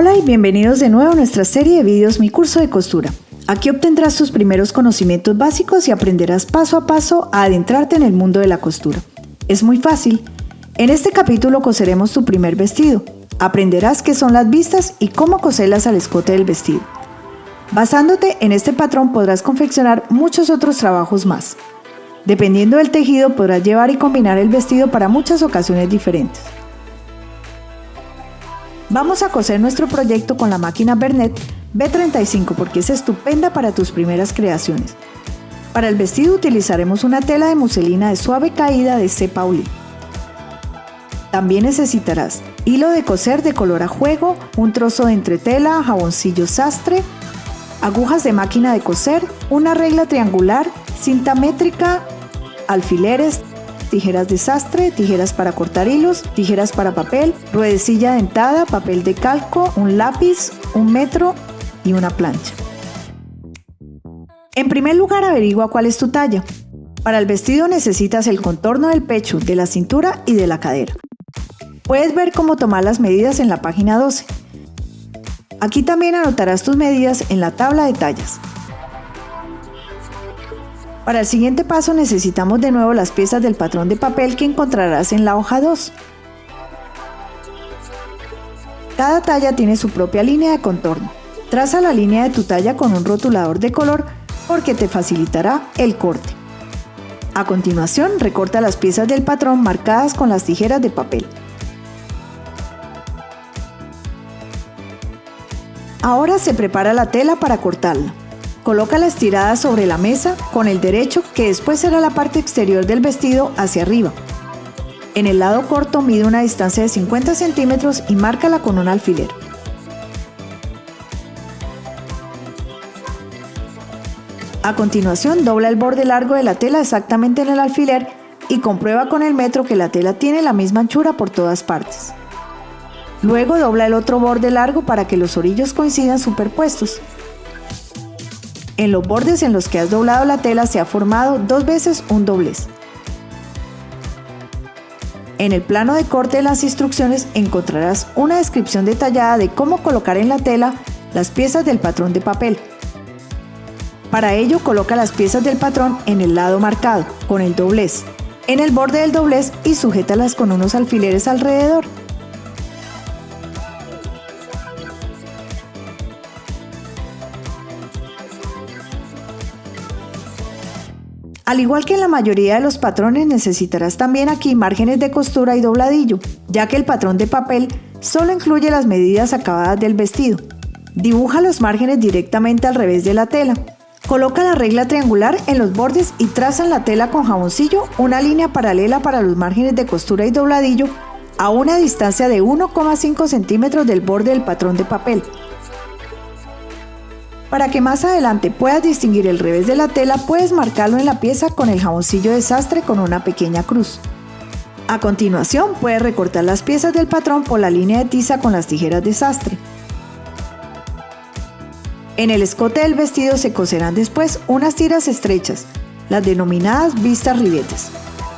Hola y bienvenidos de nuevo a nuestra serie de vídeos Mi curso de costura. Aquí obtendrás tus primeros conocimientos básicos y aprenderás paso a paso a adentrarte en el mundo de la costura. Es muy fácil. En este capítulo coseremos tu primer vestido. Aprenderás qué son las vistas y cómo coserlas al escote del vestido. Basándote en este patrón podrás confeccionar muchos otros trabajos más. Dependiendo del tejido podrás llevar y combinar el vestido para muchas ocasiones diferentes. Vamos a coser nuestro proyecto con la máquina Bernet B35 porque es estupenda para tus primeras creaciones. Para el vestido utilizaremos una tela de muselina de suave caída de C. Pauli. También necesitarás hilo de coser de color a juego, un trozo de entretela, jaboncillo sastre, agujas de máquina de coser, una regla triangular, cinta métrica, alfileres, tijeras de sastre, tijeras para cortar hilos, tijeras para papel, ruedecilla dentada, papel de calco, un lápiz, un metro y una plancha. En primer lugar averigua cuál es tu talla. Para el vestido necesitas el contorno del pecho, de la cintura y de la cadera. Puedes ver cómo tomar las medidas en la página 12. Aquí también anotarás tus medidas en la tabla de tallas. Para el siguiente paso necesitamos de nuevo las piezas del patrón de papel que encontrarás en la hoja 2. Cada talla tiene su propia línea de contorno. Traza la línea de tu talla con un rotulador de color porque te facilitará el corte. A continuación, recorta las piezas del patrón marcadas con las tijeras de papel. Ahora se prepara la tela para cortarla. Coloca la estirada sobre la mesa con el derecho que después será la parte exterior del vestido hacia arriba. En el lado corto mide una distancia de 50 centímetros y márcala con un alfiler. A continuación dobla el borde largo de la tela exactamente en el alfiler y comprueba con el metro que la tela tiene la misma anchura por todas partes. Luego dobla el otro borde largo para que los orillos coincidan superpuestos. En los bordes en los que has doblado la tela se ha formado dos veces un doblez. En el plano de corte de las instrucciones encontrarás una descripción detallada de cómo colocar en la tela las piezas del patrón de papel. Para ello coloca las piezas del patrón en el lado marcado, con el doblez, en el borde del doblez y sujétalas con unos alfileres alrededor. Al igual que en la mayoría de los patrones necesitarás también aquí márgenes de costura y dobladillo, ya que el patrón de papel solo incluye las medidas acabadas del vestido. Dibuja los márgenes directamente al revés de la tela. Coloca la regla triangular en los bordes y traza en la tela con jaboncillo una línea paralela para los márgenes de costura y dobladillo a una distancia de 1,5 centímetros del borde del patrón de papel. Para que más adelante puedas distinguir el revés de la tela, puedes marcarlo en la pieza con el jaboncillo de sastre con una pequeña cruz. A continuación, puedes recortar las piezas del patrón por la línea de tiza con las tijeras de sastre. En el escote del vestido se coserán después unas tiras estrechas, las denominadas vistas ribetes,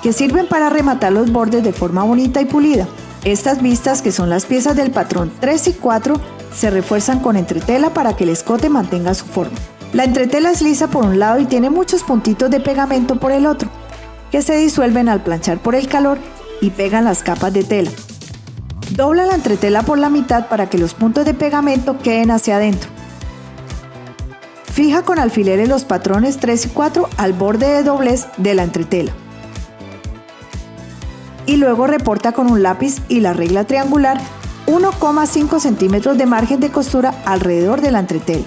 que sirven para rematar los bordes de forma bonita y pulida. Estas vistas, que son las piezas del patrón 3 y 4, se refuerzan con entretela para que el escote mantenga su forma. La entretela es lisa por un lado y tiene muchos puntitos de pegamento por el otro, que se disuelven al planchar por el calor y pegan las capas de tela. Dobla la entretela por la mitad para que los puntos de pegamento queden hacia adentro. Fija con alfileres los patrones 3 y 4 al borde de doblez de la entretela. Y luego reporta con un lápiz y la regla triangular 1,5 centímetros de margen de costura alrededor de la entretela.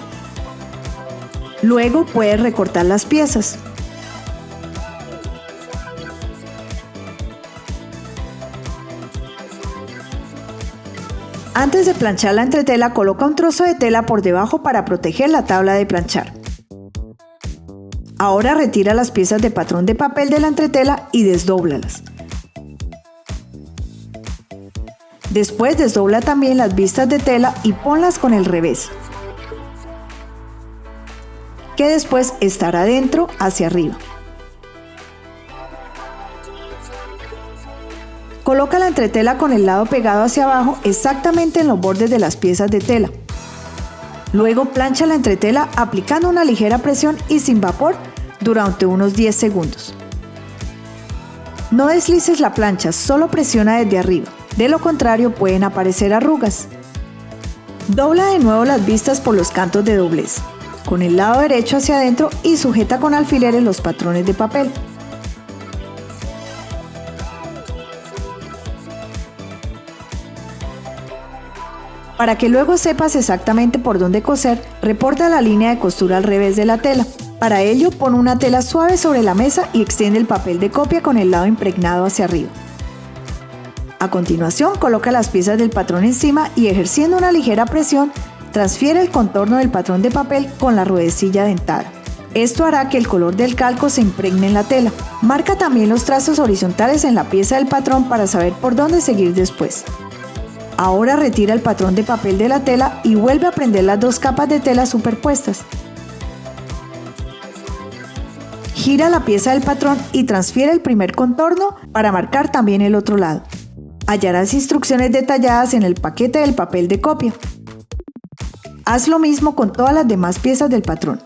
Luego puedes recortar las piezas. Antes de planchar la entretela, coloca un trozo de tela por debajo para proteger la tabla de planchar. Ahora retira las piezas de patrón de papel de la entretela y desdóblalas. Después desdobla también las vistas de tela y ponlas con el revés, que después estará dentro hacia arriba. Coloca la entretela con el lado pegado hacia abajo exactamente en los bordes de las piezas de tela. Luego plancha la entretela aplicando una ligera presión y sin vapor durante unos 10 segundos. No deslices la plancha, solo presiona desde arriba, de lo contrario pueden aparecer arrugas. Dobla de nuevo las vistas por los cantos de doblez, con el lado derecho hacia adentro y sujeta con alfileres los patrones de papel. Para que luego sepas exactamente por dónde coser, reporta la línea de costura al revés de la tela. Para ello, pon una tela suave sobre la mesa y extiende el papel de copia con el lado impregnado hacia arriba. A continuación, coloca las piezas del patrón encima y ejerciendo una ligera presión, transfiere el contorno del patrón de papel con la ruedecilla dentada. Esto hará que el color del calco se impregne en la tela. Marca también los trazos horizontales en la pieza del patrón para saber por dónde seguir después. Ahora retira el patrón de papel de la tela y vuelve a prender las dos capas de tela superpuestas. Gira la pieza del patrón y transfiere el primer contorno para marcar también el otro lado. Hallarás instrucciones detalladas en el paquete del papel de copia. Haz lo mismo con todas las demás piezas del patrón.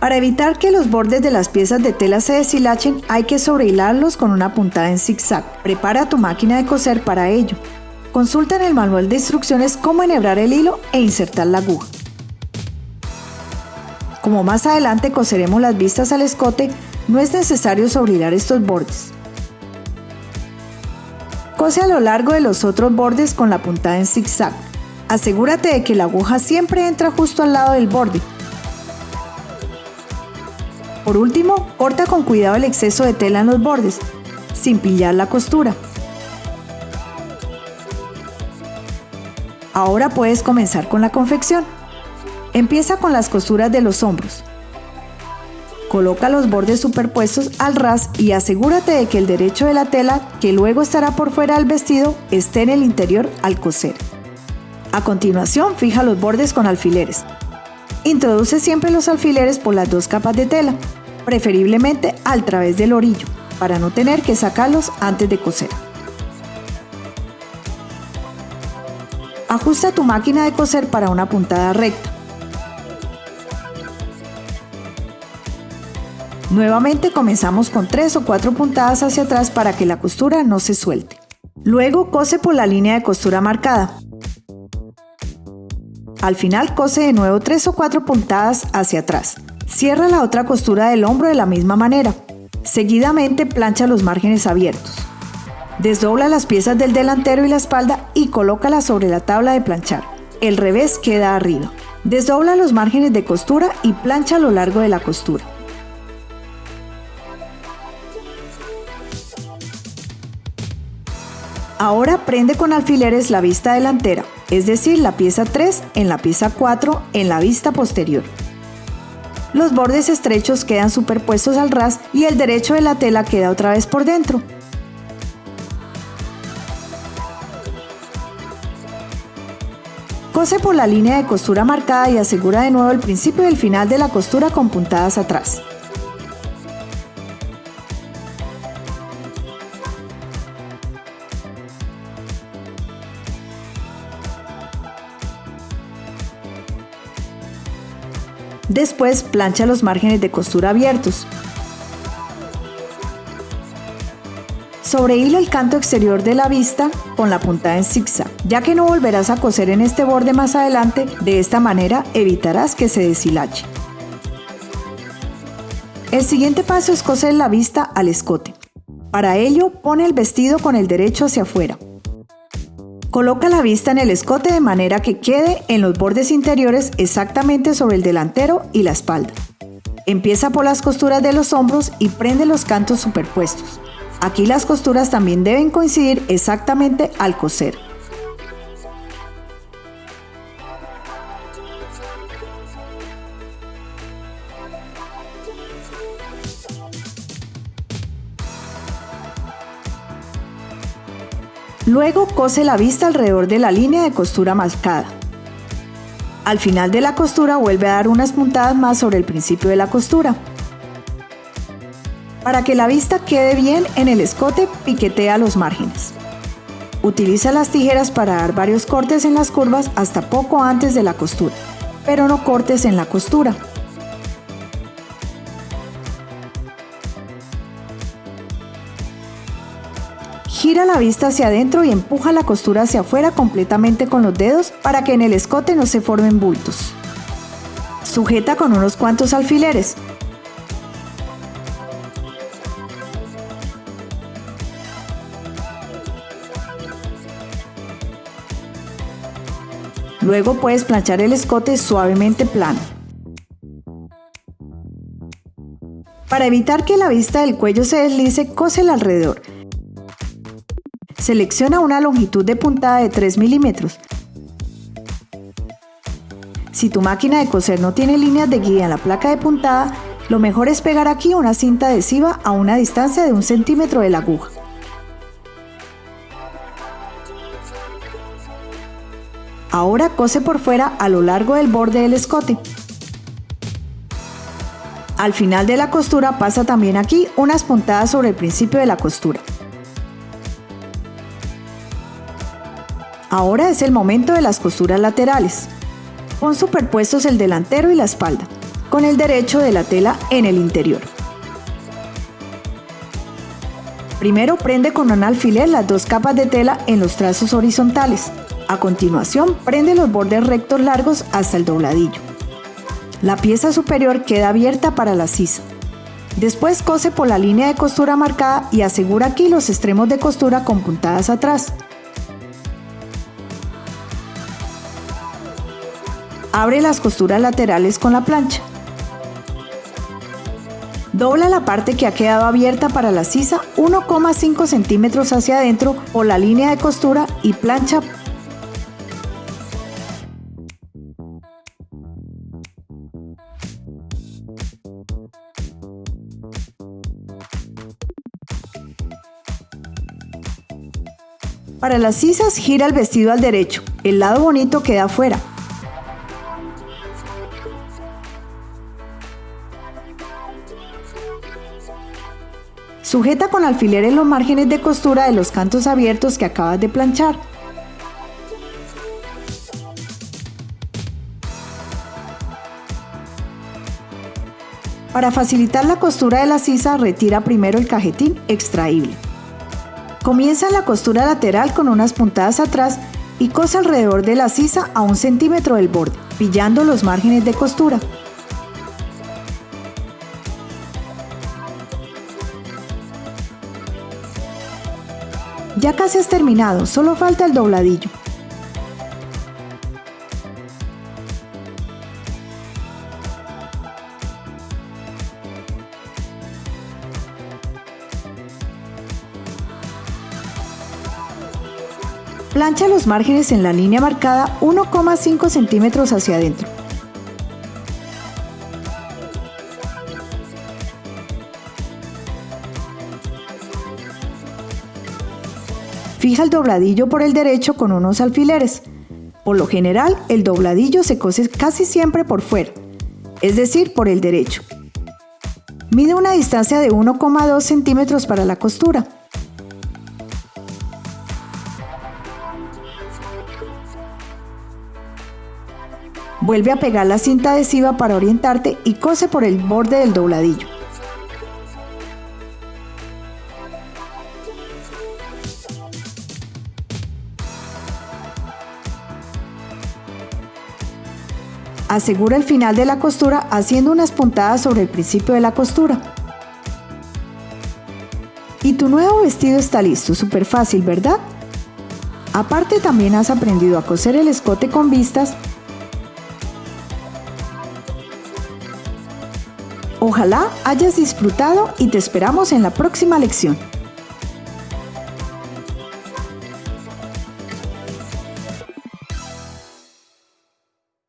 Para evitar que los bordes de las piezas de tela se deshilachen, hay que sobrehilarlos con una puntada en zigzag. Prepara tu máquina de coser para ello. Consulta en el manual de instrucciones cómo enhebrar el hilo e insertar la aguja. Como más adelante coseremos las vistas al escote, no es necesario sobrehilar estos bordes. Cose a lo largo de los otros bordes con la puntada en zigzag. Asegúrate de que la aguja siempre entra justo al lado del borde por último, corta con cuidado el exceso de tela en los bordes, sin pillar la costura. Ahora puedes comenzar con la confección. Empieza con las costuras de los hombros. Coloca los bordes superpuestos al ras y asegúrate de que el derecho de la tela, que luego estará por fuera del vestido, esté en el interior al coser. A continuación, fija los bordes con alfileres. Introduce siempre los alfileres por las dos capas de tela, preferiblemente al través del orillo, para no tener que sacarlos antes de coser. Ajusta tu máquina de coser para una puntada recta. Nuevamente comenzamos con 3 o 4 puntadas hacia atrás para que la costura no se suelte. Luego cose por la línea de costura marcada. Al final cose de nuevo 3 o 4 puntadas hacia atrás. Cierra la otra costura del hombro de la misma manera. Seguidamente plancha los márgenes abiertos. Desdobla las piezas del delantero y la espalda y colócalas sobre la tabla de planchar. El revés queda arriba. Desdobla los márgenes de costura y plancha a lo largo de la costura. Ahora prende con alfileres la vista delantera, es decir, la pieza 3 en la pieza 4 en la vista posterior. Los bordes estrechos quedan superpuestos al ras y el derecho de la tela queda otra vez por dentro. Cose por la línea de costura marcada y asegura de nuevo el principio y el final de la costura con puntadas atrás. Después plancha los márgenes de costura abiertos. Sobrehila el canto exterior de la vista con la puntada en zigzag, ya que no volverás a coser en este borde más adelante, de esta manera evitarás que se deshilache. El siguiente paso es coser la vista al escote. Para ello, pone el vestido con el derecho hacia afuera. Coloca la vista en el escote de manera que quede en los bordes interiores exactamente sobre el delantero y la espalda. Empieza por las costuras de los hombros y prende los cantos superpuestos. Aquí las costuras también deben coincidir exactamente al coser. Luego cose la vista alrededor de la línea de costura marcada. Al final de la costura vuelve a dar unas puntadas más sobre el principio de la costura. Para que la vista quede bien en el escote, piquetea los márgenes. Utiliza las tijeras para dar varios cortes en las curvas hasta poco antes de la costura, pero no cortes en la costura. Gira la vista hacia adentro y empuja la costura hacia afuera completamente con los dedos para que en el escote no se formen bultos. Sujeta con unos cuantos alfileres. Luego puedes planchar el escote suavemente plano. Para evitar que la vista del cuello se deslice, cose alrededor Selecciona una longitud de puntada de 3 milímetros. Si tu máquina de coser no tiene líneas de guía en la placa de puntada, lo mejor es pegar aquí una cinta adhesiva a una distancia de un centímetro de la aguja. Ahora cose por fuera a lo largo del borde del escote. Al final de la costura pasa también aquí unas puntadas sobre el principio de la costura. Ahora es el momento de las costuras laterales. Pon superpuestos el delantero y la espalda, con el derecho de la tela en el interior. Primero prende con un alfiler las dos capas de tela en los trazos horizontales. A continuación, prende los bordes rectos largos hasta el dobladillo. La pieza superior queda abierta para la sisa. Después cose por la línea de costura marcada y asegura aquí los extremos de costura con puntadas atrás. Abre las costuras laterales con la plancha. Dobla la parte que ha quedado abierta para la sisa 1,5 centímetros hacia adentro o la línea de costura y plancha. Para las sisas gira el vestido al derecho, el lado bonito queda afuera, Sujeta con alfileres los márgenes de costura de los cantos abiertos que acabas de planchar. Para facilitar la costura de la sisa, retira primero el cajetín extraíble. Comienza la costura lateral con unas puntadas atrás y cose alrededor de la sisa a un centímetro del borde, pillando los márgenes de costura. Ya casi has terminado, solo falta el dobladillo. Plancha los márgenes en la línea marcada 1,5 centímetros hacia adentro. Fija el dobladillo por el derecho con unos alfileres. Por lo general, el dobladillo se cose casi siempre por fuera, es decir, por el derecho. Mide una distancia de 1,2 centímetros para la costura. Vuelve a pegar la cinta adhesiva para orientarte y cose por el borde del dobladillo. Asegura el final de la costura haciendo unas puntadas sobre el principio de la costura. Y tu nuevo vestido está listo, súper fácil, ¿verdad? Aparte también has aprendido a coser el escote con vistas. Ojalá hayas disfrutado y te esperamos en la próxima lección.